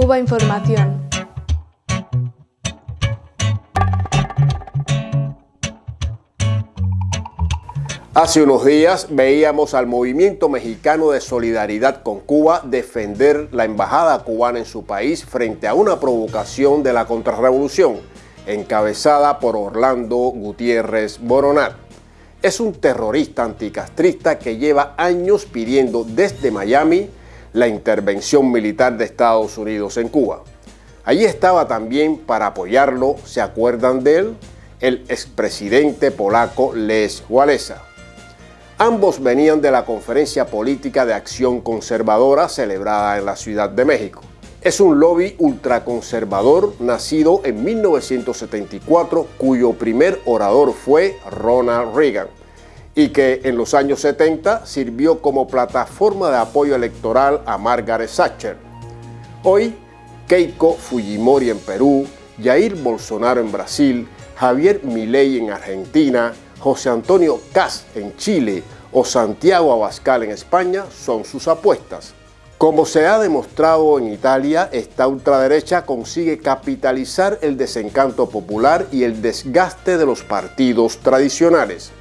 Cuba Información. Hace unos días veíamos al movimiento mexicano de solidaridad con Cuba defender la embajada cubana en su país frente a una provocación de la contrarrevolución encabezada por Orlando Gutiérrez Boronat. Es un terrorista anticastrista que lleva años pidiendo desde Miami la intervención militar de Estados Unidos en Cuba. Allí estaba también para apoyarlo, ¿se acuerdan de él? El expresidente polaco Les Walesa. Ambos venían de la Conferencia Política de Acción Conservadora celebrada en la Ciudad de México. Es un lobby ultraconservador nacido en 1974 cuyo primer orador fue Ronald Reagan y que en los años 70 sirvió como plataforma de apoyo electoral a Margaret Thatcher. Hoy, Keiko Fujimori en Perú, Jair Bolsonaro en Brasil, Javier Milei en Argentina, José Antonio Cas en Chile o Santiago Abascal en España son sus apuestas. Como se ha demostrado en Italia, esta ultraderecha consigue capitalizar el desencanto popular y el desgaste de los partidos tradicionales.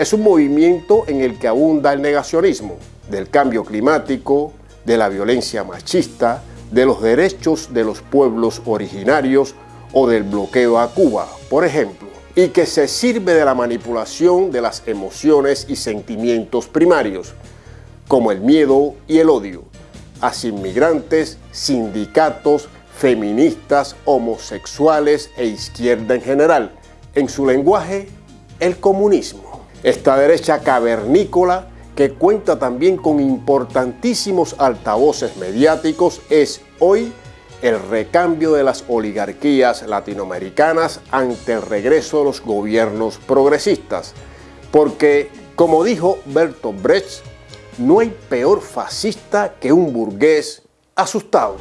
Es un movimiento en el que abunda el negacionismo del cambio climático, de la violencia machista, de los derechos de los pueblos originarios o del bloqueo a Cuba, por ejemplo y que se sirve de la manipulación de las emociones y sentimientos primarios, como el miedo y el odio, hacia inmigrantes, sindicatos, feministas, homosexuales e izquierda en general. En su lenguaje, el comunismo. Esta derecha cavernícola, que cuenta también con importantísimos altavoces mediáticos, es hoy el recambio de las oligarquías latinoamericanas ante el regreso de los gobiernos progresistas. Porque, como dijo Bertolt Brecht, no hay peor fascista que un burgués asustado.